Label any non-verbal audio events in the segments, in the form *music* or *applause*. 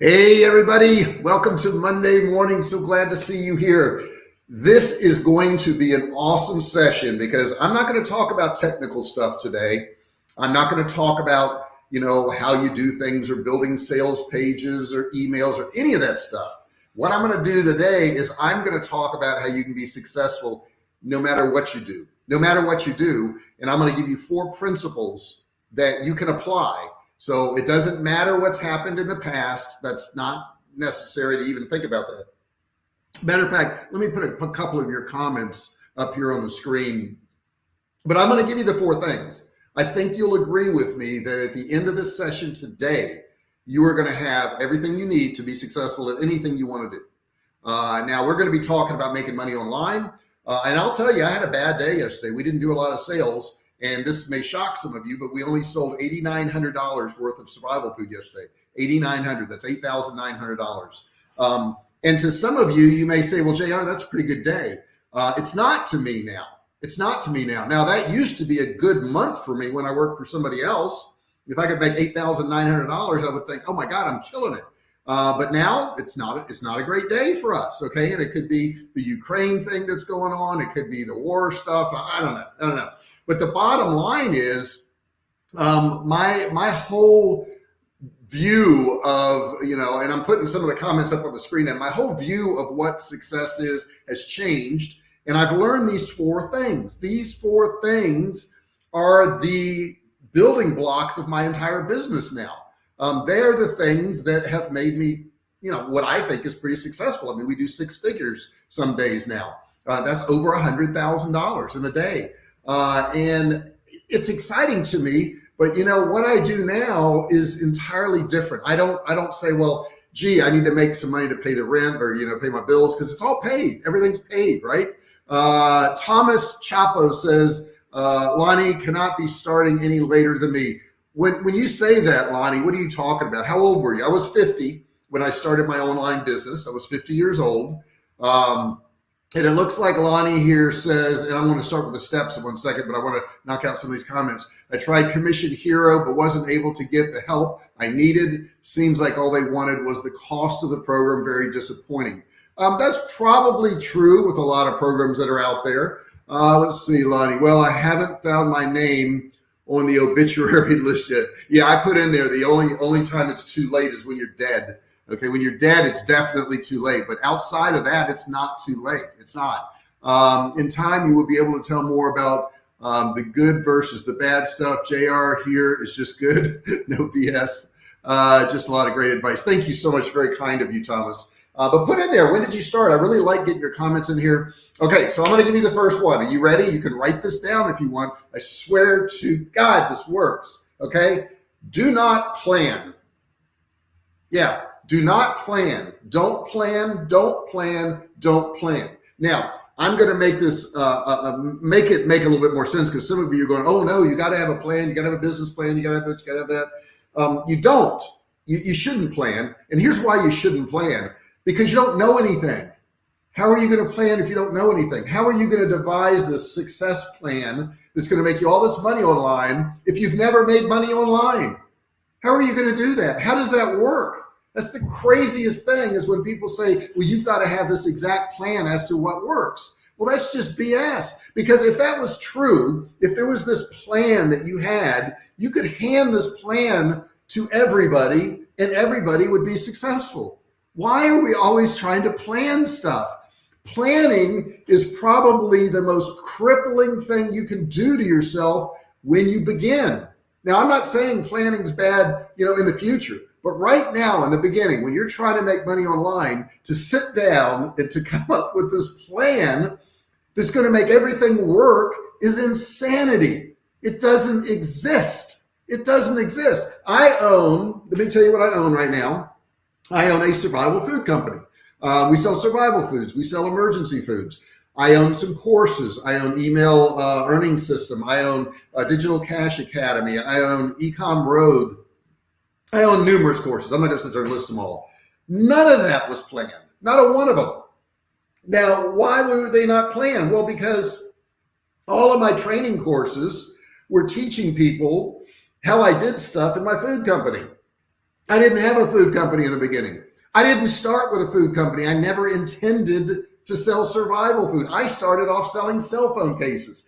Hey, everybody. Welcome to Monday morning. So glad to see you here. This is going to be an awesome session because I'm not going to talk about technical stuff today. I'm not going to talk about, you know, how you do things or building sales pages or emails or any of that stuff. What I'm going to do today is I'm going to talk about how you can be successful no matter what you do, no matter what you do. And I'm going to give you four principles that you can apply so it doesn't matter what's happened in the past. That's not necessary to even think about that. Matter of fact, let me put a, a couple of your comments up here on the screen, but I'm going to give you the four things. I think you'll agree with me that at the end of this session today, you are going to have everything you need to be successful at anything you want to do. Uh, now we're going to be talking about making money online. Uh, and I'll tell you, I had a bad day yesterday. We didn't do a lot of sales and this may shock some of you, but we only sold $8,900 worth of survival food yesterday. 8,900, that's $8,900. Um, and to some of you, you may say, well, JR, that's a pretty good day. Uh, it's not to me now. It's not to me now. Now that used to be a good month for me when I worked for somebody else. If I could make $8,900, I would think, oh my God, I'm killing it. Uh, but now it's not, it's not a great day for us. Okay. And it could be the Ukraine thing that's going on. It could be the war stuff. I don't know. I don't know. But the bottom line is um, my, my whole view of, you know, and I'm putting some of the comments up on the screen and my whole view of what success is has changed. And I've learned these four things. These four things are the building blocks of my entire business now. Um, they're the things that have made me, you know, what I think is pretty successful. I mean, we do six figures some days now. Uh, that's over a hundred thousand dollars in a day. Uh, and it's exciting to me, but you know, what I do now is entirely different. I don't, I don't say, well, gee, I need to make some money to pay the rent or, you know, pay my bills because it's all paid. Everything's paid, right? Uh, Thomas Chapo says, uh, Lonnie cannot be starting any later than me. When, when you say that, Lonnie, what are you talking about? How old were you? I was 50 when I started my online business. I was 50 years old. Um, and it looks like Lonnie here says, and I'm going to start with the steps in one second, but I want to knock out some of these comments. I tried Commission Hero, but wasn't able to get the help I needed. Seems like all they wanted was the cost of the program. Very disappointing. Um, that's probably true with a lot of programs that are out there. Uh, let's see, Lonnie. Well, I haven't found my name on the obituary *laughs* list yet. Yeah, I put in there the only only time it's too late is when you're dead. Okay, when you're dead, it's definitely too late. But outside of that, it's not too late. It's not. Um, in time, you will be able to tell more about um, the good versus the bad stuff. JR here is just good, *laughs* no BS. Uh, just a lot of great advice. Thank you so much. Very kind of you, Thomas. Uh, but put in there, when did you start? I really like getting your comments in here. Okay, so I'm going to give you the first one. Are you ready? You can write this down if you want. I swear to God, this works. Okay, do not plan. Yeah, do not plan. Don't plan. Don't plan. Don't plan. Now, I'm going to make this uh, uh, uh, make it make a little bit more sense because some of you are going, oh no, you got to have a plan. You got to have a business plan. You got to have this. You got to have that. Um, you don't. You, you shouldn't plan. And here's why you shouldn't plan because you don't know anything. How are you going to plan if you don't know anything? How are you going to devise this success plan that's going to make you all this money online if you've never made money online? How are you going to do that? How does that work? That's the craziest thing is when people say, well, you've got to have this exact plan as to what works. Well, that's just BS. Because if that was true, if there was this plan that you had, you could hand this plan to everybody and everybody would be successful. Why are we always trying to plan stuff? Planning is probably the most crippling thing you can do to yourself when you begin. Now, I'm not saying planning's bad, you know, in the future. But right now, in the beginning, when you're trying to make money online, to sit down and to *laughs* come up with this plan that's going to make everything work is insanity. It doesn't exist. It doesn't exist. I own, let me tell you what I own right now. I own a survival food company. Uh, we sell survival foods. We sell emergency foods. I own some courses. I own email uh, earning system. I own a digital cash academy. I own ecom road. I own numerous courses. I'm not going to sit there and list them all. None of that was planned. Not a one of them. Now, why were they not planned? Well, because all of my training courses were teaching people how I did stuff in my food company. I didn't have a food company in the beginning. I didn't start with a food company. I never intended to sell survival food. I started off selling cell phone cases.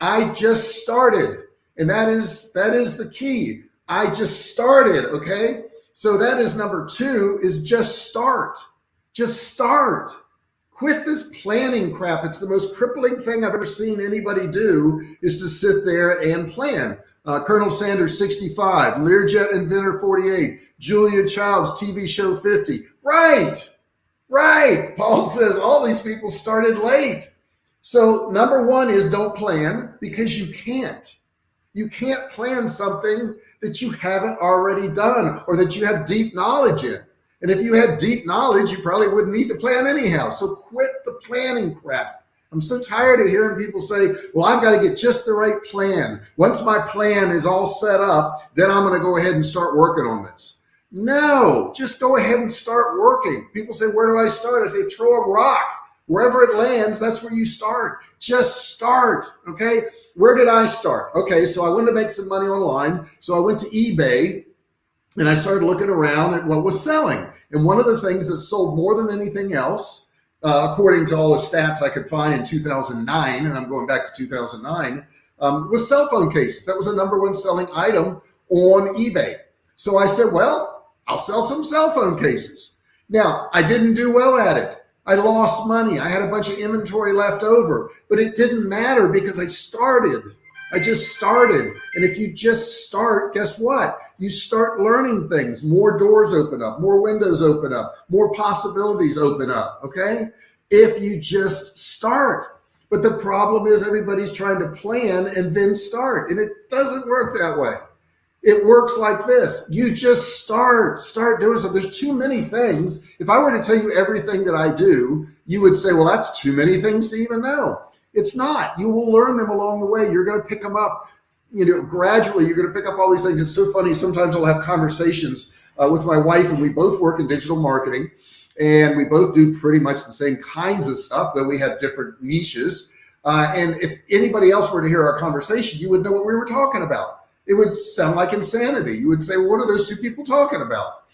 I just started. And that is that is the key. I just started, okay? So that is number 2 is just start. Just start. Quit this planning crap. It's the most crippling thing I've ever seen anybody do is to sit there and plan. Uh, Colonel Sanders 65, Learjet inventor 48, Julia Childs TV show 50. Right, right. Paul *laughs* says all these people started late. So number one is don't plan because you can't. You can't plan something that you haven't already done or that you have deep knowledge in. And if you had deep knowledge, you probably wouldn't need to plan anyhow. So quit the planning crap. I'm so tired of hearing people say, well, I've got to get just the right plan. Once my plan is all set up, then I'm going to go ahead and start working on this. No, just go ahead and start working. People say, where do I start? I say, throw a rock. Wherever it lands, that's where you start. Just start, okay? Where did I start? Okay, so I wanted to make some money online. So I went to eBay and I started looking around at what was selling. And one of the things that sold more than anything else, uh, according to all the stats I could find in 2009, and I'm going back to 2009, um, was cell phone cases. That was the number one selling item on eBay. So I said, well, I'll sell some cell phone cases. Now, I didn't do well at it. I lost money. I had a bunch of inventory left over, but it didn't matter because I started. I just started. And if you just start, guess what? You start learning things. More doors open up, more windows open up, more possibilities open up. Okay. If you just start. But the problem is everybody's trying to plan and then start, and it doesn't work that way. It works like this. You just start, start doing something. There's too many things. If I were to tell you everything that I do, you would say, well, that's too many things to even know. It's not. You will learn them along the way. You're going to pick them up, you know, gradually. You're going to pick up all these things. It's so funny. Sometimes I'll have conversations uh, with my wife, and we both work in digital marketing, and we both do pretty much the same kinds of stuff, though we have different niches. Uh, and if anybody else were to hear our conversation, you would know what we were talking about. It would sound like insanity. You would say, well, what are those two people talking about?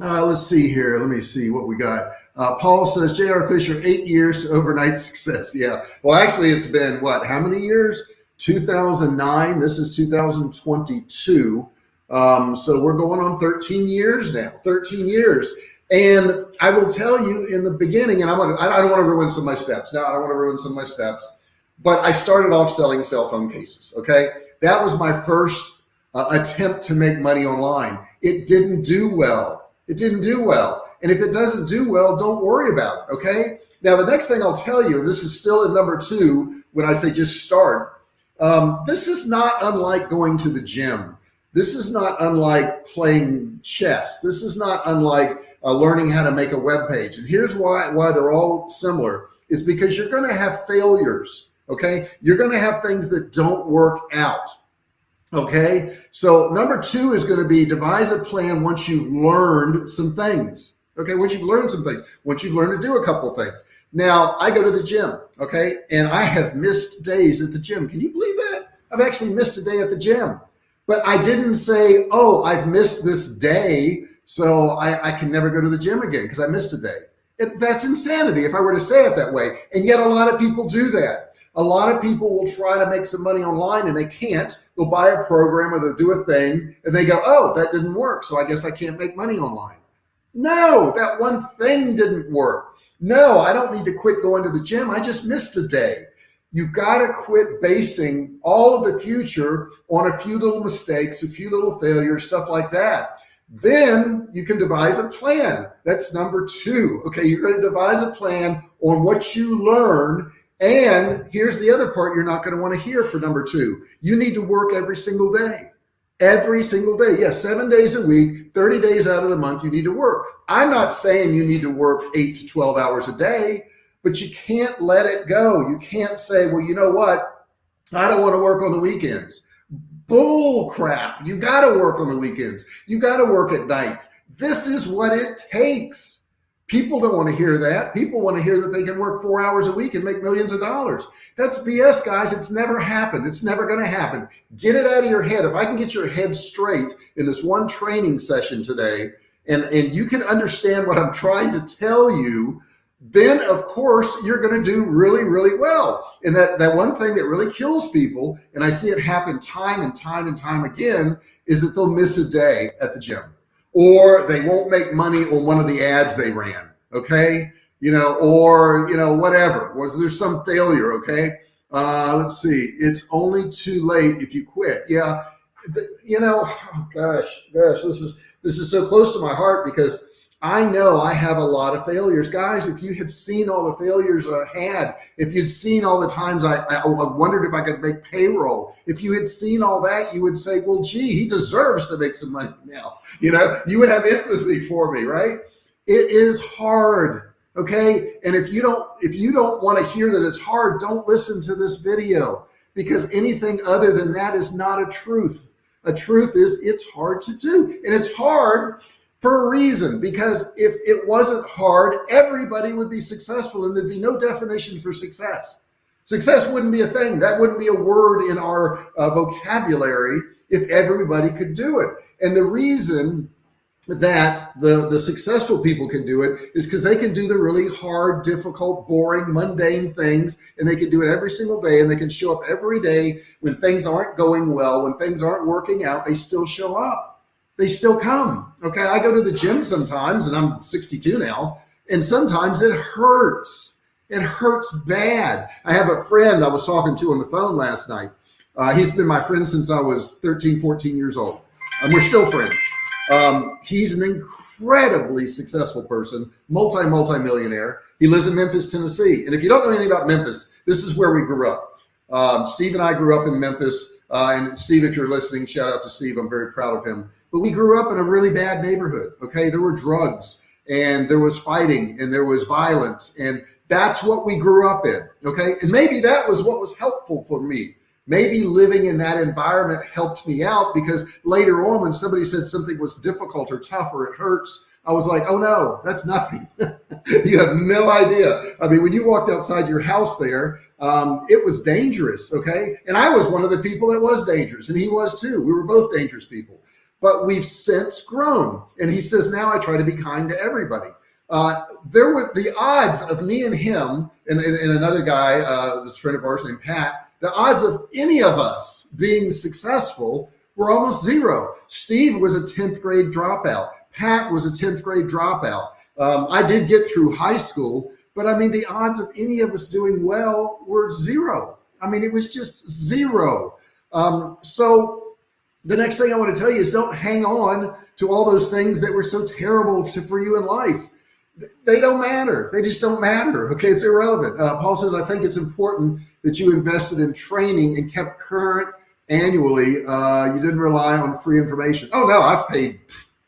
Uh, let's see here. Let me see what we got. Uh, Paul says J.R. Fisher, eight years to overnight *laughs* success. Yeah. Well, actually, it's been what? How many years? 2009. This is 2022. Um, so we're going on 13 years now. 13 years. And I will tell you in the beginning, and I'm gonna, I don't want to ruin some of my steps. No, I don't want to ruin some of my steps. But I started off selling cell phone cases. Okay. That was my first uh, attempt to make money online. It didn't do well. It didn't do well. And if it doesn't do well, don't worry about it. Okay. Now, the next thing I'll tell you, and this is still in number two, when I say just start, um, this is not unlike going to the gym. This is not unlike playing chess. This is not unlike uh, learning how to make a web page. And here's why, why they're all similar is because you're going to have failures. Okay. You're going to have things that don't work out. Okay. So number two is going to be devise a plan once you've learned some things. Okay, once you've learned some things, once you've learned to do a couple of things. Now, I go to the gym, okay, and I have missed days at the gym. Can you believe that? I've actually missed a day at the gym. But I didn't say, oh, I've missed this day, so I, I can never go to the gym again because I missed a day. It, that's insanity if I were to say it that way. And yet a lot of people do that. A lot of people will try to make some money online and they can't. They'll buy a program or they'll do a thing and they go, oh, that didn't work. So I guess I can't make money online. No, that one thing didn't work. No, I don't need to quit going to the gym. I just missed a day. You got to quit basing all of the future on a few little mistakes, a few little failures, stuff like that. Then you can devise a plan. That's number two. Okay, you're going to devise a plan on what you learn. And here's the other part you're not going to want to hear for number two. You need to work every single day every single day. Yes, seven days a week, 30 days out of the month, you need to work. I'm not saying you need to work eight to 12 hours a day, but you can't let it go. You can't say, well, you know what? I don't want to work on the weekends. Bull crap. You got to work on the weekends. You got to work at nights. This is what it takes. People don't want to hear that. People want to hear that they can work four hours a week and make millions of dollars. That's BS, guys. It's never happened. It's never going to happen. Get it out of your head. If I can get your head straight in this one training session today, and, and you can understand what I'm *laughs* trying to tell you, then of course you're going to do really, really well. And that, that one thing that really kills people, and I see it happen time and time and time again, is that they'll miss a day at the gym or they won't make money on one of the ads they ran. Okay. You know, or, you know, whatever, was there some failure? Okay. Uh, let's see. It's only too late if you quit. Yeah. The, you know, oh *sighs* gosh, gosh, this is, this is so close to my heart because I know I have a lot of failures. Guys, if you had seen all the failures I had, if you'd seen all the times I, I, I, wondered if I could make payroll, if you had seen all that, you would say, well, gee, he deserves to make some money now. You know, you would have empathy for me, right? It is hard. Okay. And if you don't, if you don't want to hear that it's hard, don't listen to this video because anything other than that is not a truth. A truth is it's hard to do and it's hard for a reason, because if it wasn't hard, everybody would be successful and there'd be no definition for success. Success wouldn't be a thing. That wouldn't be a word in our uh, vocabulary if everybody could do it. And the reason that the, the successful people can do it is because they can do the really hard, difficult, boring, mundane things, and they can do it every single day, and they can show up every day when things aren't going well, when things aren't working out, they still show up they still come. Okay. I go to the gym sometimes and I'm 62 now, and sometimes it hurts. It hurts bad. I have a friend I was talking to on the phone last night. Uh, he's been my friend since I was 13, 14 years old. And we're still friends. Um, he's an incredibly successful person, multi, multi millionaire. He lives in Memphis, Tennessee. And if you don't know anything about Memphis, this is where we grew up. Um, Steve and I grew up in Memphis. Uh, and Steve, if you're listening, shout out to Steve. I'm very proud of him but we grew up in a really bad neighborhood. Okay. There were drugs and there was fighting and there was violence. And that's what we grew up in. Okay. And maybe that was what was helpful for me. Maybe living in that environment helped me out because later on, when somebody said something was difficult or tough or it hurts, I was like, oh no, that's nothing. *laughs* you have no idea. I mean, when you walked outside your house there, um, it was dangerous. Okay. And I was one of the people that was dangerous and he was too. We were both dangerous people but we've since grown. And he says, now I try to be kind to everybody. Uh, there were the odds of me and him and, and, and another guy, uh, this friend of ours named Pat, the odds of any of us being successful were almost zero. Steve was a 10th grade dropout. Pat was a 10th grade dropout. Um, I did get through high school, but I mean, the odds of any of us doing well were zero. I mean, it was just zero. Um, so the next thing I want to tell you is don't hang on to all those things that were so terrible to, for you in life. They don't matter. They just don't matter. Okay, it's irrelevant. Uh, Paul says, I think it's important that you invested in training and kept current annually. Uh, you didn't rely on free information. Oh no, I've paid,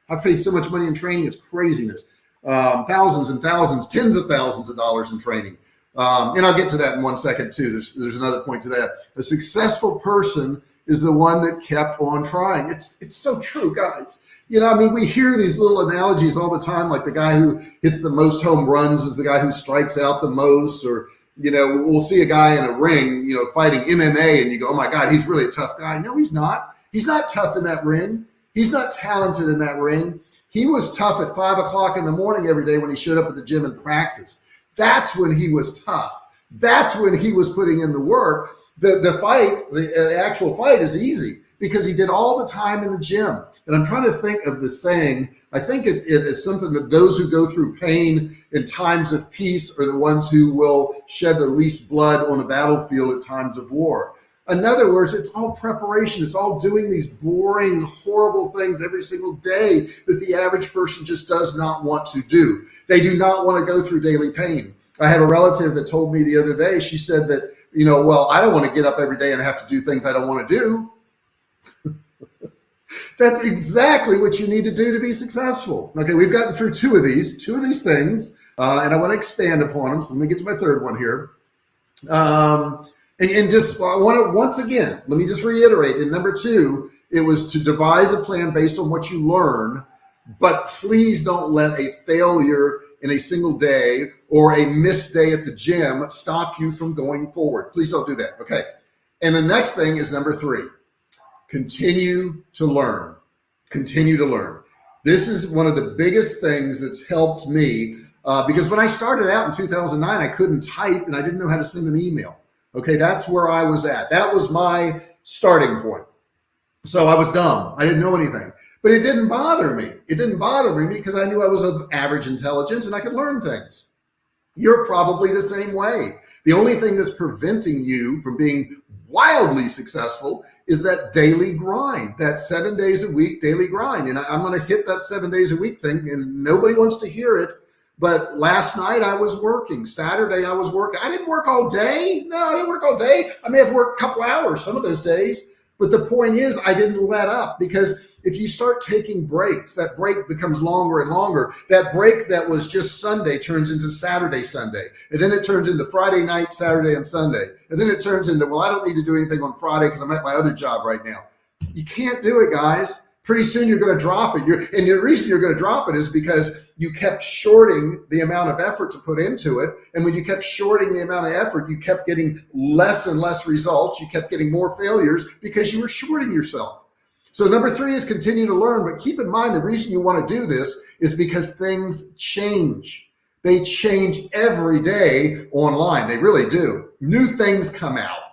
I've paid so much money in training. It's craziness. Um, thousands and thousands, tens of thousands of dollars in training. Um, and I'll get to that in one second too. There's, there's another point to that. A successful person is the one that kept on trying. It's it's so true, guys. You know, I mean, we hear these little analogies all the time, like the guy who hits the most home runs is the guy who strikes out the most, or you know, we'll see a guy in a ring, you know, fighting MMA, and you go, oh my God, he's really a tough guy. No, he's not. He's not tough in that ring. He's not talented in that ring. He was tough at five o'clock in the morning every day when he showed up at the gym and practiced. That's when he was tough. That's when he was putting in the work the, the fight, the uh, actual fight is easy because he did all the time in the gym. And I'm trying to think of the saying, I think it, it is something that those who go through pain in times of peace are the ones who will shed the least blood on the battlefield at times of war. In other words, it's all preparation. It's all doing these boring, horrible things every single day that the average person just does not want to do. They do not want to go through daily pain. I have a relative that told me the other day, she said that you know, well, I don't want to get up every day and have to do things I don't want to do. *laughs* That's exactly what you need to do to be successful. Okay, we've gotten through two of these, two of these things, uh, and I want to expand upon them. So let me get to my third one here. Um, and, and just I want to once again, let me just reiterate. And number two, it was to devise a plan based on what you learn, but please don't let a failure in a single day or a missed day at the gym stop you from going forward. Please don't do that. Okay. And the next thing is number three, continue to learn, continue to learn. This is one of the biggest things that's helped me uh, because when I started out in 2009, I couldn't type and I didn't know how to send an email. Okay. That's where I was at. That was my starting point. So I was dumb. I didn't know anything, but it didn't bother me. It didn't bother me because I knew I was of average intelligence and I could learn things. You're probably the same way. The only thing that's preventing you from being wildly successful is that daily grind, that seven days a week daily grind. And I, am going to hit that seven days a week thing and nobody wants to hear it. But last night I was working. Saturday I was working. I didn't work all day. No, I didn't work all day. I may have worked a couple hours some of those days. But the point is, I didn't let up because if you start taking breaks, that break becomes longer and longer. That break that was just Sunday turns into Saturday, Sunday. And then it turns into Friday night, Saturday, and Sunday. And then it turns into, well, I don't need to do anything on Friday because I'm at my other job right now. You can't do it, guys pretty soon you're going to drop it. You're, and the reason you're going to drop it is because you kept shorting the amount of effort to put into it. And when you kept shorting the amount of effort, you kept getting less and less results. You kept getting more failures because you were shorting yourself. So number three is continue to learn, but keep in mind the reason you want to do this is because things change. They change every day online. They really do. New things come out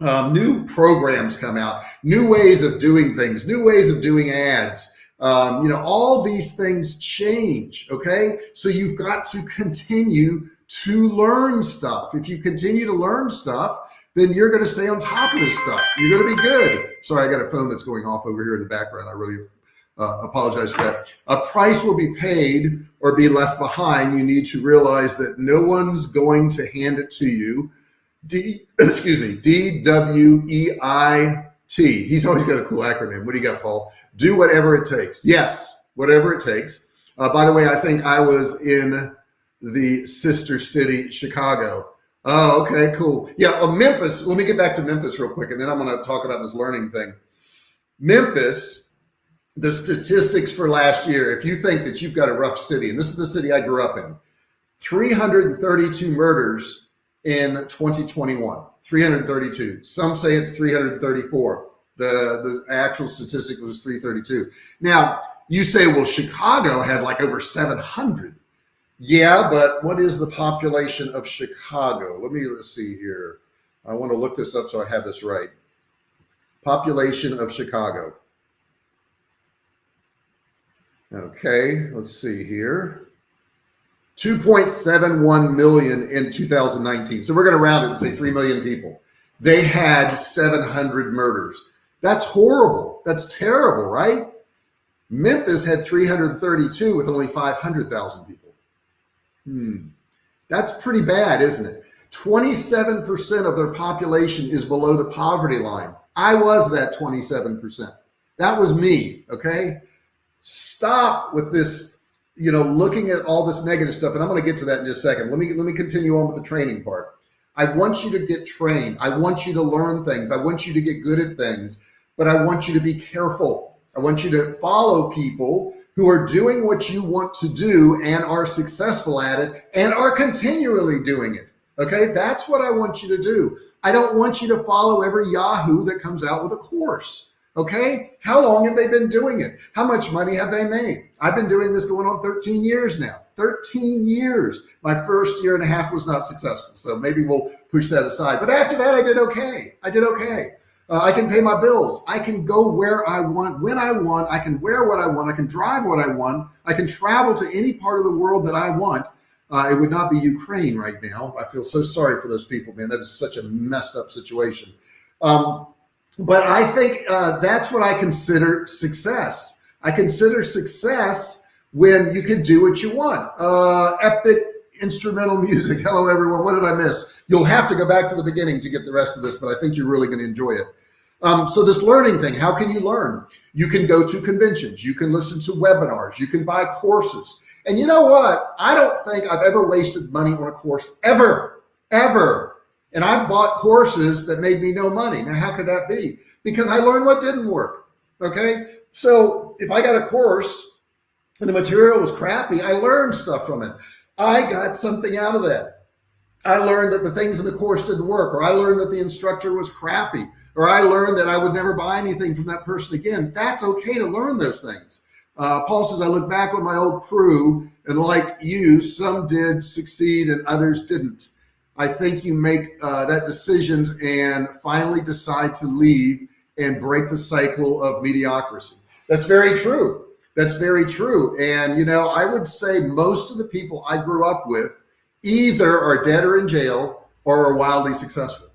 um, new programs come out, new ways of doing things, new ways of doing ads. Um, you know, all these things change. Okay. So you've got to continue to learn stuff. If you continue to learn stuff, then you're going to stay on top of this stuff. You're going to be good. Sorry, I got a phone that's going off over here in the background. I really uh, apologize for that. A price will be paid or be left behind. You need to realize that no one's going to hand it to you. D, *coughs* excuse me, D W E I T. He's always got a cool acronym. What do you got, Paul? Do whatever it takes. Yes, whatever it takes. Uh, by the way, I think I was in the sister city, Chicago. Oh, okay, cool. Yeah, Memphis. Let me get back to Memphis real quick, and then I'm going to talk about this learning thing. Memphis, the statistics for last year, if you think that you've got a rough city, and this is the city I grew up in, 332 murders in 2021, 332. Some say it's 334. The, the actual statistic was 332. Now, you say, well, Chicago had like over 700. Yeah, but what is the population of Chicago? Let me let's see here. I want to look this up so I have this right. Population of Chicago. Okay, let's see here. 2.71 million in 2019. So we're going to round it and say 3 million people. They had 700 murders. That's horrible. That's terrible, right? Memphis had 332 with only 500,000 people. Hmm. That's pretty bad, isn't it? 27% of their population is below the poverty line. I was that 27%. That was me. Okay. Stop with this you know, looking at all this negative stuff, and I'm going to get to that in just a second. Let me let me continue on with the training part. I want you to get trained. I want you to learn things. I want you to get good at things, but I want you to be careful. I want you to follow people who are doing what you want to do and are successful at it and are continually doing it. Okay, that's what I want you to do. I don't want you to follow every Yahoo that comes out with a course. Okay. How long have they been doing it? How much money have they made? I've been doing this going on 13 years now, 13 years. My first year and a half was not successful. So maybe we'll push that aside. But after that, I did okay. I did okay. Uh, I can pay my bills. I can go where I want, when I want. I can wear what I want. I can drive what I want. I can travel to any part of the world that I want. Uh, it would not be Ukraine right now. I feel so sorry for those people, man. That is such a messed up situation. Um, but I think uh, that's what I consider success. I consider success when you can do what you want. Uh, epic instrumental *laughs* music. Hello, everyone. What did I miss? You'll have to go back to the beginning to get the rest of this, but I think you're really going to enjoy it. Um, so this learning thing, how can you learn? You can go to conventions. You can listen to webinars. You can buy courses. And you know what? I don't think I've ever wasted money on a course ever, ever. And I bought courses that made me no money. Now, how could that be? Because I learned what didn't work. Okay. So if I got a course and the material was crappy, I learned stuff from it. I got something out of that. I learned that the things in the course didn't work, or I learned that the instructor was crappy, or I learned that I would never buy anything from that person again. That's okay to learn those things. Uh, Paul says, I look back on my old crew and like you, some did succeed and others didn't. I think you make uh, that decisions and finally decide to leave and break the cycle of mediocrity. That's very true. That's very true. And, you know, I would say most of the people I grew up with either are dead or in jail or are wildly successful.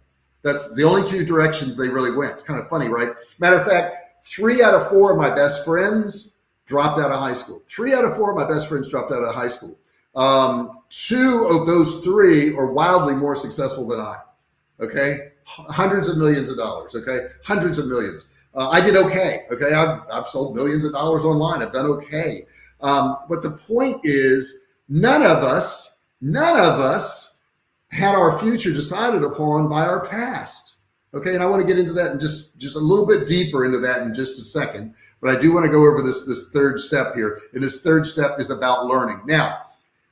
That's the only two directions they really went. It's kind of funny, right? Matter of fact, three out of four of my best friends dropped out of high school. Three out of four of my best friends dropped out of high school. Um, two of those three are wildly more successful than I. Okay, hundreds of millions of dollars. Okay, hundreds of millions. Uh, I did okay. Okay, I've, I've sold millions of dollars online. I've done okay. Um, but the point is, none of us, none of us had our future decided upon by our past. Okay, and I want to get into that and just just a little bit deeper into that in just a second. But I do want to go over this this third step here, and this third step is about learning. Now,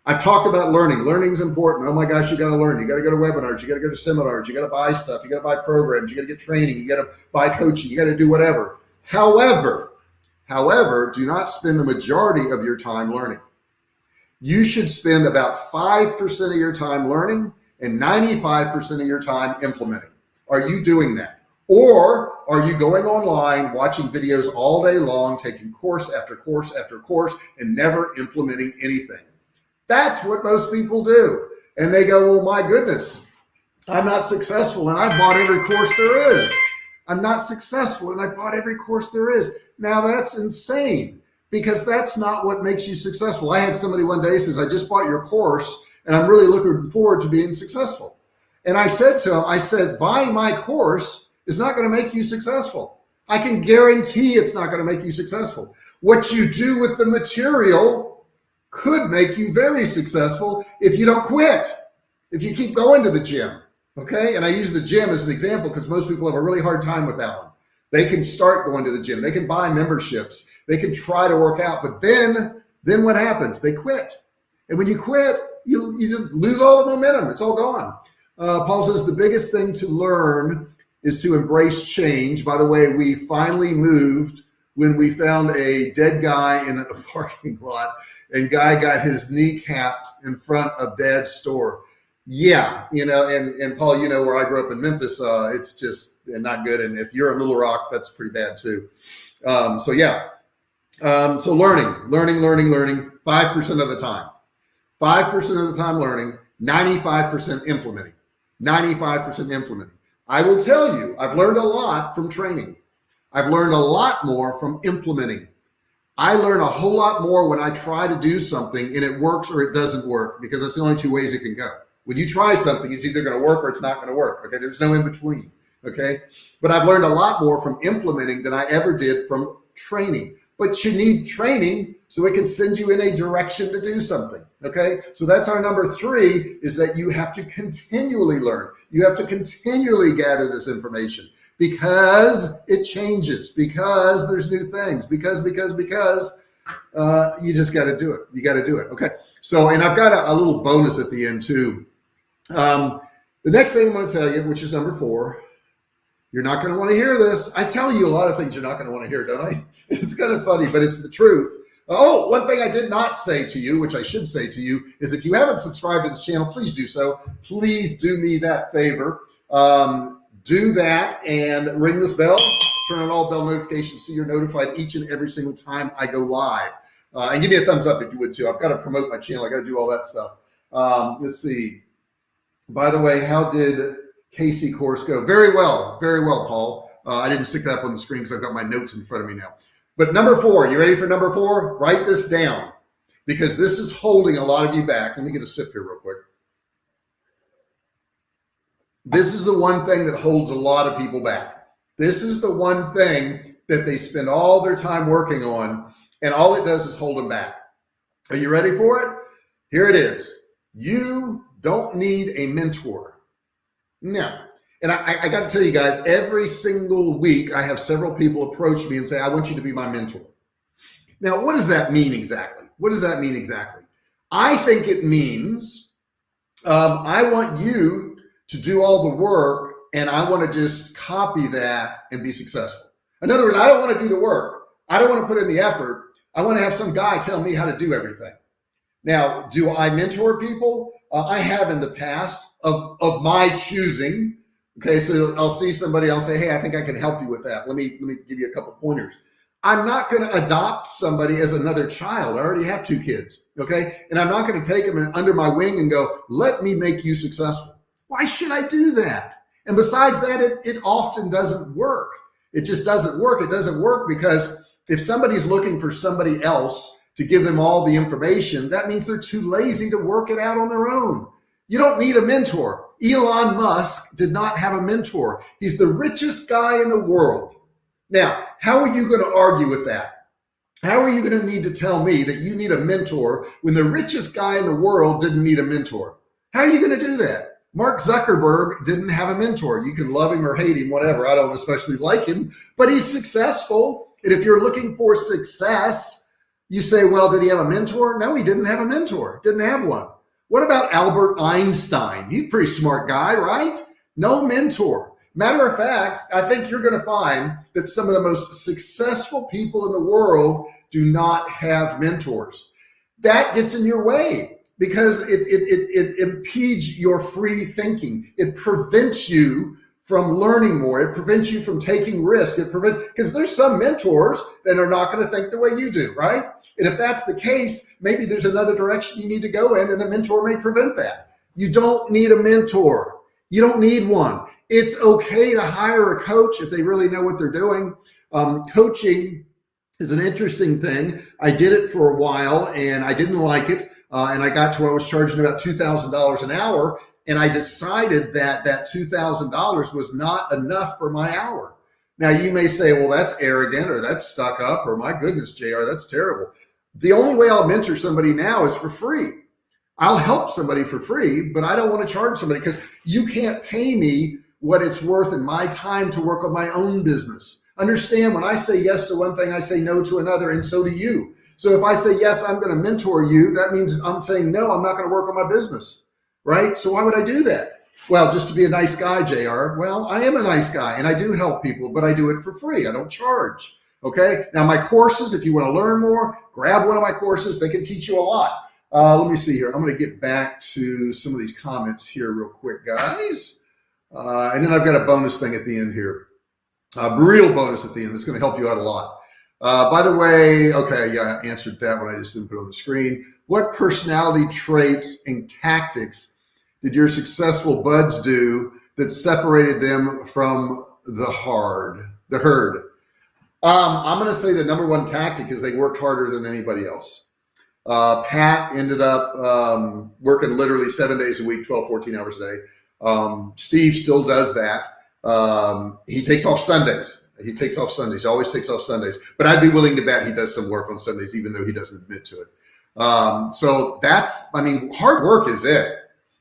I've talked about learning. Learning is important. Oh my gosh, you got to learn. You got to go to webinars. You got to go to seminars. You got to buy stuff. You got to buy programs. You got to get training. You got to buy coaching. You got to do whatever. However, however, do not spend the majority of your time learning. You should spend about 5% of your time learning and 95% of your time implementing. Are you doing that? Or are you going online, watching videos all day long, taking course after course after course, and never implementing anything? That's what most people do. And they go, well, my goodness, I'm not successful and I bought every course there is. I'm not successful and I bought every course there is. Now that's insane because that's not what makes you successful. I had somebody one day says, I just bought your course and I'm really looking forward to being successful. And I said to him, I said, buying my course is not going to make you successful. I can guarantee it's not going to make you successful. What you do with the material could make you very successful if you don't quit, if you keep going to the gym. Okay. And I use the gym as an example because most people have a really hard time with that one. They can start going to the gym. They can buy memberships. They can try to work out, but then, then what happens? They quit. And when you quit, you, you lose all the momentum. It's all gone. Uh, Paul says the biggest thing to learn is to embrace change. By the way, we finally moved when we found a dead guy in a *laughs* parking lot and guy got his knee capped in front of dad's store. Yeah, you know, and and Paul, you know where I grew up in Memphis, uh, it's just not good. And if you're in Little Rock, that's pretty bad too. Um, so yeah, um, so learning, learning, learning, learning, five percent of the time, five percent of the time learning, ninety-five percent implementing, ninety-five percent implementing. I will tell you, I've learned a lot from training. I've learned a lot more from implementing. I learn a whole lot more when I try to do something and it works or it doesn't work because that's the only two ways it can go. When you try something, it's either going to work or it's not going to work. Okay. There's no in between. Okay. But I've learned a lot more from implementing than I ever did from training. But you need training so it can send you in a direction to do something. Okay. So that's our number three is that you have to continually learn. You have to continually gather this information because it changes, because there's new things, because, because, because uh, you just got to do it. You got to do it. Okay. So, and I've got a, a little bonus at the end too. Um, the next thing I'm going to tell you, which is number four, you're not going to want to hear this. I tell you a lot of things you're not going to want to hear, don't I? *laughs* It's kind of funny, but it's the truth. Oh, one thing I did not say to you, which I should say to you, is if you haven't subscribed to this channel, please do so. Please do me that favor. Um, do that and ring this bell, turn on all bell notifications so you're notified each and every single time I go live. Uh, and give me a thumbs up if you would too. I've got to promote my channel. I got to do all that stuff. Um, let's see. By the way, how did Casey course go? Very well, very well, Paul. Uh, I didn't stick that up on the screen because I've got my notes in front of me now. But number four, you ready for number four? Write this down because this is holding a lot of you back. Let me get a sip here real quick. This is the one thing that holds a lot of people back. This is the one thing that they spend all their time working on, and all it does is hold them back. Are you ready for it? Here it is. You don't need a mentor. No. And I, I got to tell you guys, every single week, I have several people approach me and say, I want you to be my mentor. Now, what does that mean exactly? What does that mean exactly? I think it means um, I want you to do all the work and I want to just copy that and be successful. In other words, I don't want to do the work. I don't want to put in the effort. I want to have some guy tell me how to do everything. Now, do I mentor people? Uh, I have in the past of, of my choosing. Okay, so I'll see somebody, I'll say, hey, I think I can help you with that. Let me let me give you a couple pointers. I'm not going to adopt somebody as another child. I already have two kids. Okay. And I'm not going to take them under my wing and go, let me make you successful. Why should I do that? And besides that, it, it often doesn't work. It just doesn't work. It doesn't work because if somebody's looking for somebody else to give them all the information, that means they're too lazy to work it out on their own. You don't need a mentor. Elon Musk did not have a mentor. He's the richest guy in the world. Now, how are you going to argue with that? How are you going to need to tell me that you need a mentor when the richest guy in the world didn't need a mentor? How are you going to do that? Mark Zuckerberg didn't have a mentor. You can love him or hate him, whatever. I don't especially like him, but he's successful. And if you're looking for success, you say, well, did he have a mentor? No, he didn't have a mentor, didn't have one. What about Albert Einstein? He's a pretty smart guy, right? No mentor. Matter of fact, I think you're going to find that some of the most successful people in the world do not have mentors. That gets in your way because it, it, it, it impedes your free thinking. It prevents you from learning more. It prevents you from taking risk. It prevent because there's some mentors that are not going to think the way you do, right? And if that's the case, maybe there's another direction you need to go in, and the mentor may prevent that. You don't need a mentor. You don't need one. It's okay to hire a coach if they really know what they're doing. Um, coaching is an interesting thing. I did it for a while and I didn't like it. Uh, and I got to where I was charging about $2,000 an hour. And I decided that that $2,000 was not enough for my hour. Now you may say, well, that's arrogant or that's stuck up or my goodness, JR, that's terrible. The only way I'll mentor somebody now is for free. I'll help somebody for free, but I don't want to charge somebody because you can't pay me what it's worth in my time to work on my own business. Understand when I say yes to one thing, I say no to another, and so do you. So if I say, yes, I'm going to mentor you, that means I'm saying, no, I'm not going to work on my business, right? So why would I do that? Well, just to be a nice guy, JR. Well, I am a nice guy and I do help people, but I do it for free. I don't charge. Okay. Now my courses, if you want to learn more, grab one of my courses. They can teach you a lot. Uh, let me see here. I'm going to get back to some of these comments here real quick, guys. Uh, and then I've got a bonus thing at the end here. A real bonus at the end that's going to help you out a lot. Uh, by the way, okay, yeah, I answered that one. I just didn't put it on the screen. What personality traits and tactics did your successful buds do that separated them from the hard, the herd? Um, I'm going to say the number one tactic is they worked harder than anybody else. Uh, Pat ended up um, working literally seven days a week, 12, 14 hours a day. Um, Steve still does that. Um, he takes off Sundays. He takes off Sundays. He always takes off Sundays. But I'd be willing to bet he does some work on Sundays, even though he doesn't admit to it. Um, so that's, I mean, hard work is it.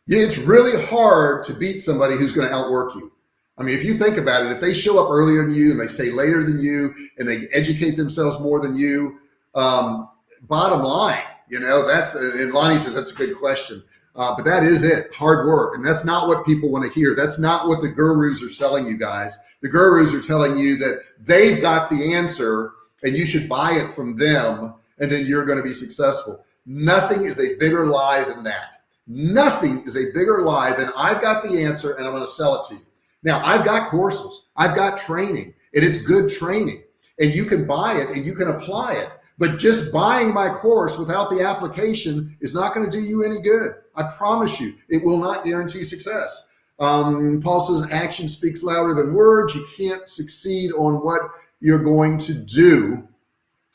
It's really hard to beat somebody who's going to outwork you. I mean, if you think about it, if they show up earlier than you and they stay later than you and they educate themselves more than you, um, bottom line, you know, that's, and Lonnie says that's a good question. Uh, but that is it, hard work. And that's not what people want to hear. That's not what the gurus are selling you guys. The gurus are telling you that they've got the answer and you should buy it from them and then you're going to be successful. Nothing is a bigger lie than that. Nothing is a bigger lie than I've got the answer and I'm going to sell it to you. Now I've got courses, I've got training and it's good training and you can buy it and you can apply it. But just buying my course without the application is not going to do you any good. I promise you, it will not guarantee success. Um, Paul says action speaks louder than words. You can't succeed on what you're going to do.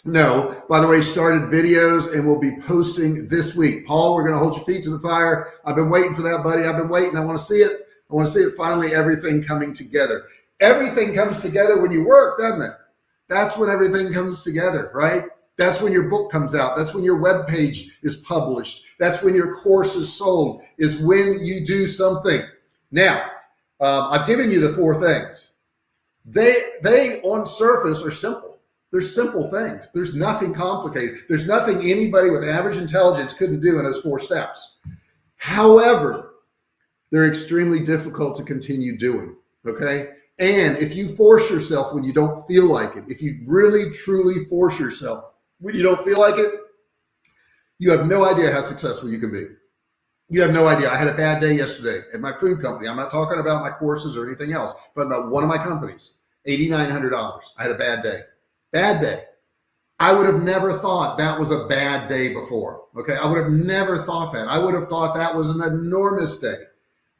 No, by the way, started videos and we'll be posting this week. Paul, we're going to hold your feet to the fire. I've been waiting for that, buddy. I've been waiting. I want to see it. I want to see it finally, everything coming together. Everything comes together when you work, doesn't it? That's when everything comes together, right? That's when your book comes out. That's when your web page is published. That's when your course is sold, is when you do something. Now, um, I've given you the four things. They, they on surface are simple. There's simple things. There's nothing complicated. There's nothing anybody with average intelligence couldn't do in those four steps. However, they're extremely difficult to continue doing. Okay. And if you force yourself when you don't feel like it, if you really truly force yourself when you don't feel like it, you have no idea how successful you can be. You have no idea. I had a bad day yesterday at my food company. I'm not talking about my courses or anything else, but about one of my companies, $8,900. I had a bad day, bad day. I would have never thought that was a bad day before. Okay. I would have never thought that. I would have thought that was an enormous day.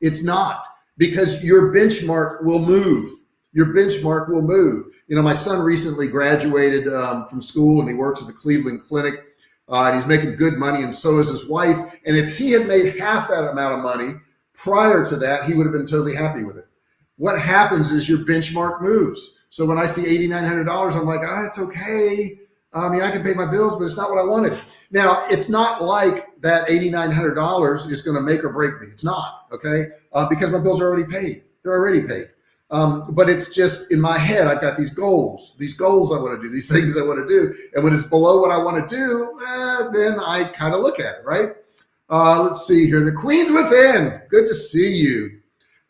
It's not because your benchmark will move. Your benchmark will move. You know, my son recently graduated um, from school and he works at the Cleveland Clinic uh, and he's making good money and so is his wife. And if he had made half that amount of money prior to that, he would have been totally happy with it. What happens is your benchmark moves. So when I see $8,900, I'm like, ah, it's okay. I mean, I can pay my bills, but it's not what I wanted. Now, it's not like that $8,900 is going to make or break me. It's not, okay? Uh, because my bills are already paid. They're already paid. Um, but it's just in my head, I've got these goals, these goals I want to do, these *laughs* things I want to do. And when it's below what I want to do, eh, then I kind of look at it, right? Uh, let's see here. The Queen's Within. Good to see you.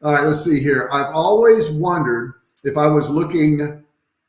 All right, let's see here. I've always wondered if I was looking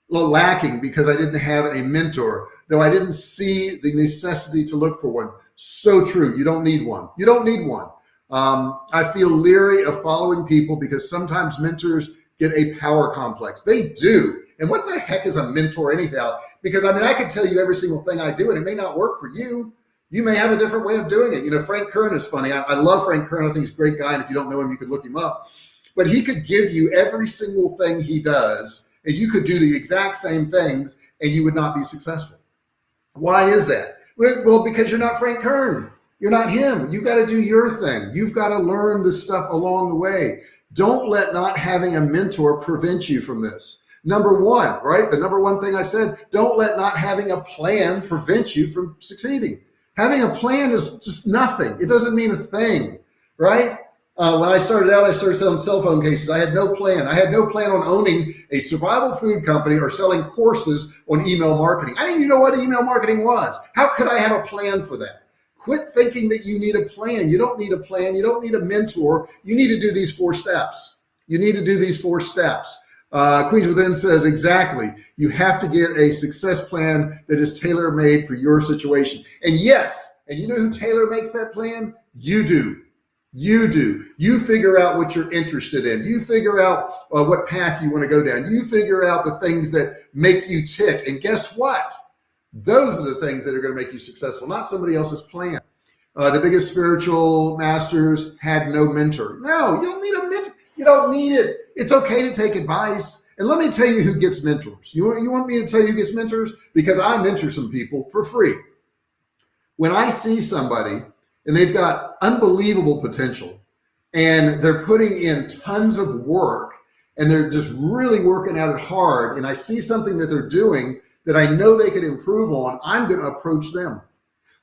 lacking because I didn't have a mentor, though I didn't see the necessity to look for one. So true. You don't need one. You don't need one. Um, I feel leery of following people because sometimes mentors get a power complex. They do. And what the heck is a mentor anyhow? Because I mean, I could tell you every single thing I do and it may not work for you. You may have a different way of doing it. You know, Frank Kern is funny. I, I love Frank Kern. I think he's a great guy. And if you don't know him, you could look him up. But he could give you every single thing he does and you could do the exact same things and you would not be successful. Why is that? Well, because you're not Frank Kern. You're not him. You got to do your thing. You've got to learn this stuff along the way. Don't let not having a mentor prevent you from this. Number one, right? The number one thing I said, don't let not having a plan prevent you from succeeding. Having a plan is just nothing. It doesn't mean a thing, right? Uh, when I started out, I started selling cell phone cases. I had no plan. I had no plan on owning a survival food company or selling courses on email marketing. I didn't even know what email marketing was. How could I have a plan for that? Quit thinking that you need a plan. You don't need a plan. You don't need a mentor. You need to do these four steps. You need to do these four steps. Uh, Queens Within says exactly. You have to get a success plan that is tailor made for your situation. And yes, and you know who tailor makes that plan? You do. You do. You figure out what you're interested in. You figure out uh, what path you want to go down. You figure out the things that make you tick. And guess what? Those are the things that are going to make you successful, not somebody else's plan. Uh, the biggest spiritual masters had no mentor. No, you don't need a mentor. You don't need it. It's okay to take advice. And let me tell you who gets mentors. You want, you want me to tell you who gets mentors? Because I mentor some people for free. When I see somebody and they've got unbelievable potential and they're putting in tons of work and they're just really working at it hard and I see something that they're doing that I know they could improve on, I'm going to approach them.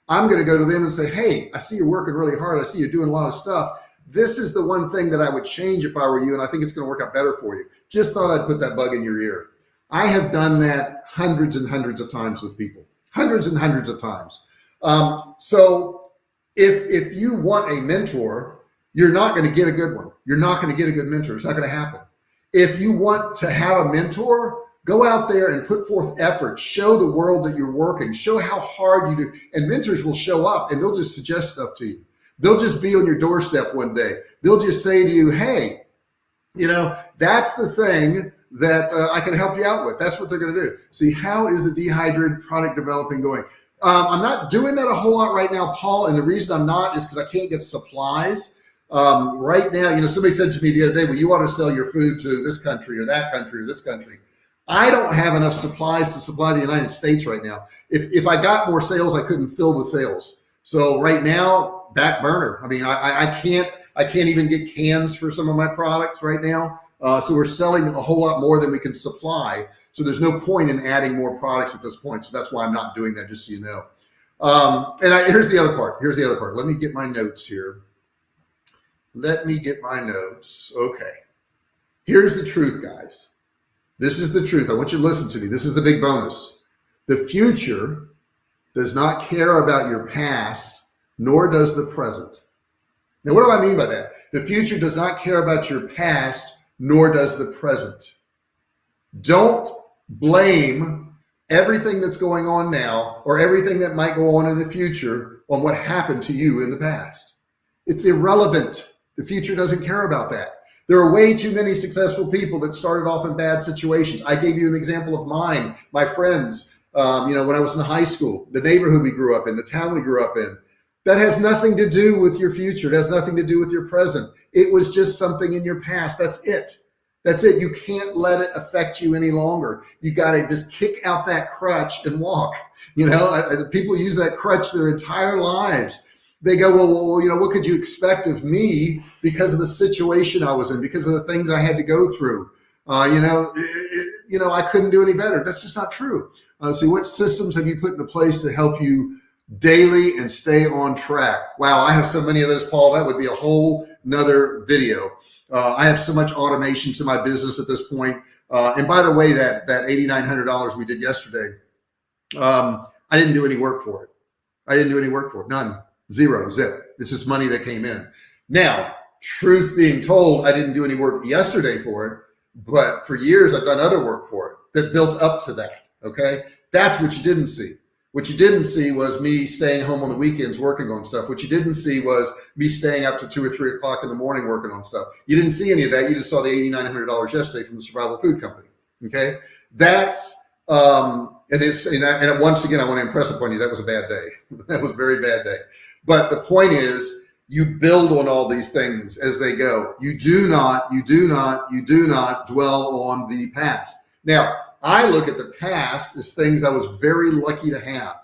I'm going to go to them and say, Hey, I see you're working really hard. I see you're doing a lot of stuff. This is the one thing that I would change if I were you. And I think it's going to work out better for you. Just thought I'd put that bug in your ear. I have done that hundreds and hundreds of times with people, hundreds and hundreds of times. Um, so if if you want a mentor, you're not going to get a good one. You're not going to get a good mentor. It's not going to happen. If you want to have a mentor, go out there and put forth effort. Show the world that you're working. Show how hard you do. And mentors will show up and they'll just suggest stuff to you. They'll just be on your doorstep one day. They'll just say to you, hey, you know, that's the thing that uh, I can help you out with. That's what they're going to do. See, how is the dehydrated product developing going? Um, I'm not doing that a whole lot right now, Paul. And the reason I'm not is because I can't get supplies. Um, right now, you know, somebody said to me the other day, well, you want to sell your food to this country or that country or this country. I don't have enough supplies to supply the United States right now. If, if I got more sales, I couldn't fill the sales. So right now, back burner. I mean, I, I can't, I can't even get cans for some of my products right now. Uh, so we're selling a whole lot more than we can supply. So there's no point in adding more products at this point. So that's why I'm not doing that, just so you know. Um, and I, here's the other part. Here's the other part. Let me get my notes here. Let me get my notes. Okay. Here's the truth, guys. This is the truth. I want you to listen to me. This is the big bonus. The future does not care about your past, nor does the present. Now, what do I mean by that? The future does not care about your past, nor does the present. Don't blame everything that's going on now or everything that might go on in the future on what happened to you in the past. It's irrelevant. The future doesn't care about that. There are way too many successful people that started off in bad situations. I gave you an example of mine, my friends, um, you know, when I was in high school, the neighborhood we grew up in, the town we grew up in, that has nothing to do with your future. It has nothing to do with your present. It was just something in your past. That's it. That's it. You can't let it affect you any longer. You got to just kick out that crutch and walk. You know, people use that crutch their entire lives. They go, well, well, you know, what could you expect of me because of the situation I was in, because of the things I had to go through? Uh, you know, it, it, you know, I couldn't do any better. That's just not true. Uh, see, what systems have you put into place to help you daily and stay on track? Wow, I have so many of those, Paul. That would be a whole nother video. Uh, I have so much automation to my business at this point. Uh, and by the way, that that $8,900 we did yesterday, um, I didn't do any work for it. I didn't do any work for it. None, zero, zip. It's just money that came in. Now, truth being told, I didn't do any work yesterday for it, but for years I've done other work for it that built up to that. Okay. That's what you didn't see. What you didn't see was me staying home on the weekends working on stuff. What you didn't see was me staying up to two or three o'clock in the morning working on stuff. You didn't see any of that. You just saw the $8,900 yesterday from the Survival Food Company. Okay. That's, um, and it's, and, I, and once again, I want to impress upon you, that was a bad day. *laughs* that was a very bad day. But the point is, you build on all these things as they go. You do not, you do not, you do not dwell on the past. Now, I look at the past as things I was very lucky to have.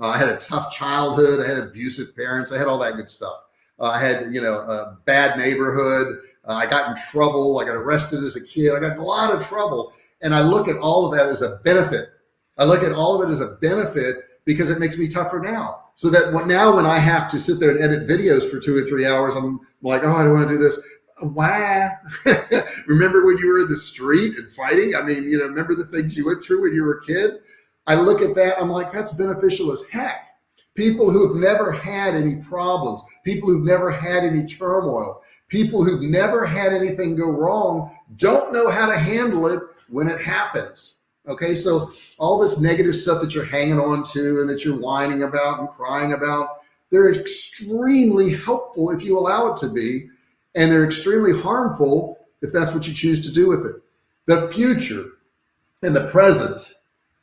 Uh, I had a tough childhood. I had abusive parents. I had all that good stuff. Uh, I had, you know, a bad neighborhood. Uh, I got in trouble. I got arrested as a kid. I got in a lot of trouble. And I look at all of that as a benefit. I look at all of it as a benefit because it makes me tougher now. So that now when I have to sit there and edit videos for two or three hours, I'm like, oh, I don't want to do this why? *laughs* remember when you were in the street and fighting? I mean, you know, remember the things you went through when you were a kid? I look at that, I'm like, that's beneficial as heck. People who've never had any problems, people who've never had any turmoil, people who've never had anything go wrong don't know how to handle it when it happens. Okay, so all this negative stuff that you're hanging on to and that you're whining about and crying about, they're extremely helpful if you allow it to be and they're extremely harmful if that's what you choose to do with it. The future and the present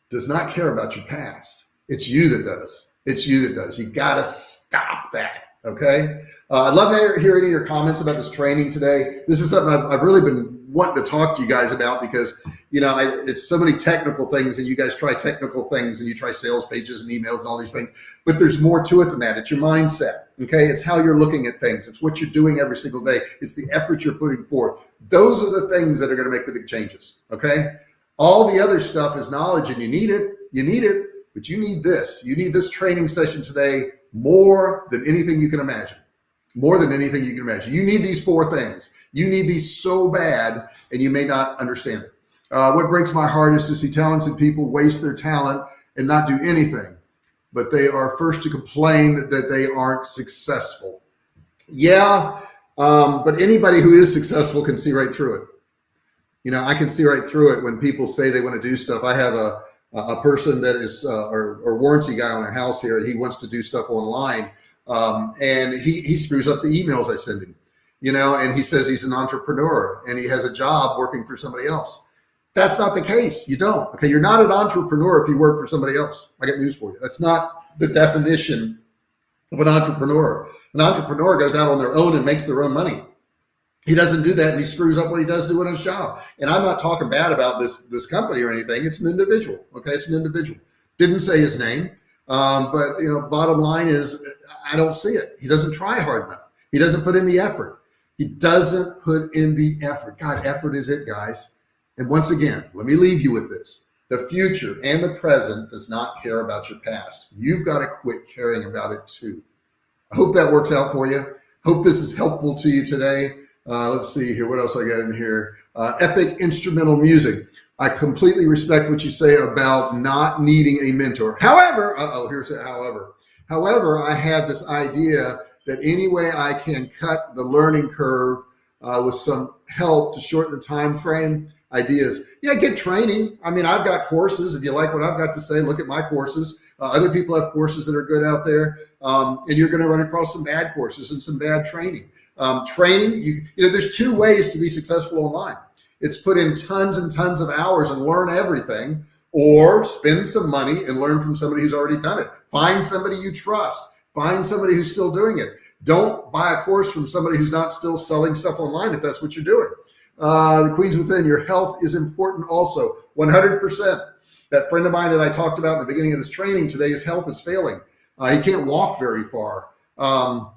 does not care about your past. It's you that does. It's you that does. You got to stop that. Okay. Uh, I'd love to hear any of your comments about this training today. This is something I've, I've really been wanting to talk to you guys about because, you know, I, it's so many technical things and you guys try technical things and you try sales pages and emails and all these things, but there's more to it than that. It's your mindset. Okay. It's how you're looking at things. It's what you're doing every single day. It's the effort you're putting forth. Those are the things that are going to make the big changes. Okay. All the other stuff is knowledge and you need it. You need it, but you need this. You need this training session today more than anything you can imagine more than anything you can imagine. You need these four things. You need these so bad, and you may not understand it. Uh, what breaks my heart is to see talented people waste their talent and not do anything, but they are first to complain that they aren't successful. Yeah, um, but anybody who is successful can see right through it. You know, I can see right through it when people say they want to do stuff. I have a a person that is uh, or, or warranty guy on our house here, and he wants to do stuff online um, and he, he screws up the emails I send him, you know, and he says he's an entrepreneur and he has a job working for somebody else. That's not the case. You don't. Okay. You're not an entrepreneur if you work for somebody else. I got news for you. That's not the definition of an entrepreneur. An entrepreneur goes out on their own and makes their own money. He doesn't do that and he screws up what he does doing on his job. And I'm not talking bad about this, this company or anything. It's an individual. Okay. It's an individual. Didn't say his name. Um, but you know, bottom line is I don't see it. He doesn't try hard enough. He doesn't put in the effort. He doesn't put in the effort. God, effort is it, guys. And once again, let me leave you with this. The future and the present does not care about your past. You've got to quit caring about it too. I hope that works out for you. Hope this is helpful to you today. Uh, let's see here. What else I got in here? Uh, epic instrumental music. I completely respect what you say about not needing a mentor. However, uh oh, here's a however. However, I have this idea that any way I can cut the learning curve uh, with some help to shorten the time frame, ideas. Yeah, get training. I mean, I've got courses. If you like what I've got to say, look at my courses. Uh, other people have courses that are good out there, um, and you're going to run across some bad courses and some bad training. Um, training, you, you know, there's two ways to be successful online. It's put in tons and tons of hours and learn everything, or spend some money and learn from somebody who's already done it. Find somebody you trust. Find somebody who's still doing it. Don't buy a course from somebody who's not still selling stuff online if that's what you're doing. Uh, the Queens Within, your health is important also, 100%. That friend of mine that I talked about in the beginning of this training today, his health is failing. Uh, he can't walk very far. Um,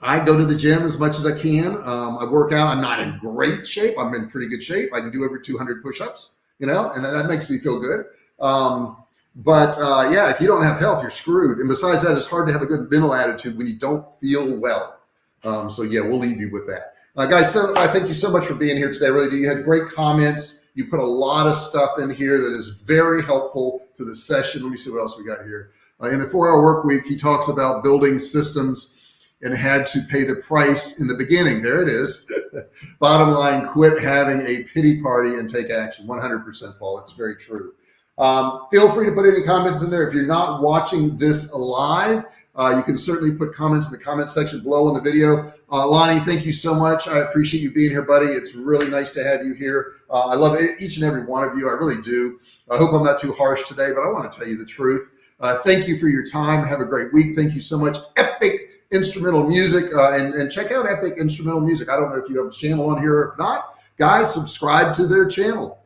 I go to the gym as much as I can. Um, I work out. I'm not in great shape. I'm in pretty good shape. I can do over 200 push-ups, you know, and that makes me feel good. Um, but uh, yeah, if you don't have health, you're screwed. And besides that, it's hard to have a good mental attitude when you don't feel well. Um, so yeah, we'll leave you with that. Uh, guys, so I thank you so much for being here today. Really do. You had great comments. You put a lot of stuff in here that is very helpful to the session. Let me see what else we got here. Uh, in the four hour work week, he talks about building systems and had to pay the price in the beginning. There it is. *laughs* Bottom line, quit having a pity party and take action. 100% Paul. It's very true. Um, feel free to put any comments in there. If you're not watching this live, uh, you can certainly put comments in the comment section below on the video. Uh, Lonnie, thank you so much. I appreciate you being here, buddy. It's really nice to have you here. Uh, I love each and every one of you. I really do. I hope I'm not too harsh today, but I want to tell you the truth. Uh, thank you for your time. Have a great week. Thank you so much. Epic instrumental music uh, and, and check out Epic Instrumental Music. I don't know if you have a channel on here or not. Guys, subscribe to their channel.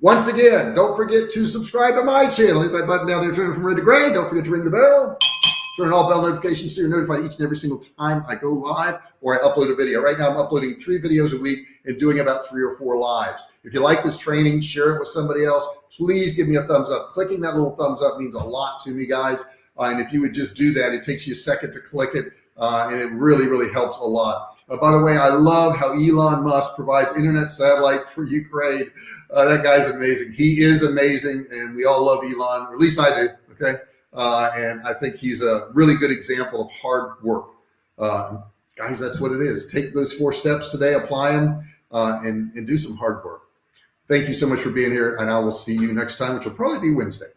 Once again, don't forget to subscribe to my channel. Hit that button down there, turn it from red to gray. Don't forget to ring the bell. Turn on all bell notifications so you're notified each and every single time I go live or I upload a video. Right now, I'm uploading three videos a week and doing about three or four lives. If you like this training, share it with somebody else. Please give me a thumbs up. Clicking that little thumbs up means a lot to me, guys. Uh, and if you would just do that, it takes you a second to click it. Uh, and it really, really helps a lot. Uh, by the way, I love how Elon Musk provides internet satellite for Ukraine. Uh, that guy's amazing. He is amazing, and we all love Elon, or at least I do. Okay, uh, and I think he's a really good example of hard work. Uh, guys, that's what it is. Take those four steps today, apply them, uh, and and do some hard work. Thank you so much for being here, and I will see you next time, which will probably be Wednesday.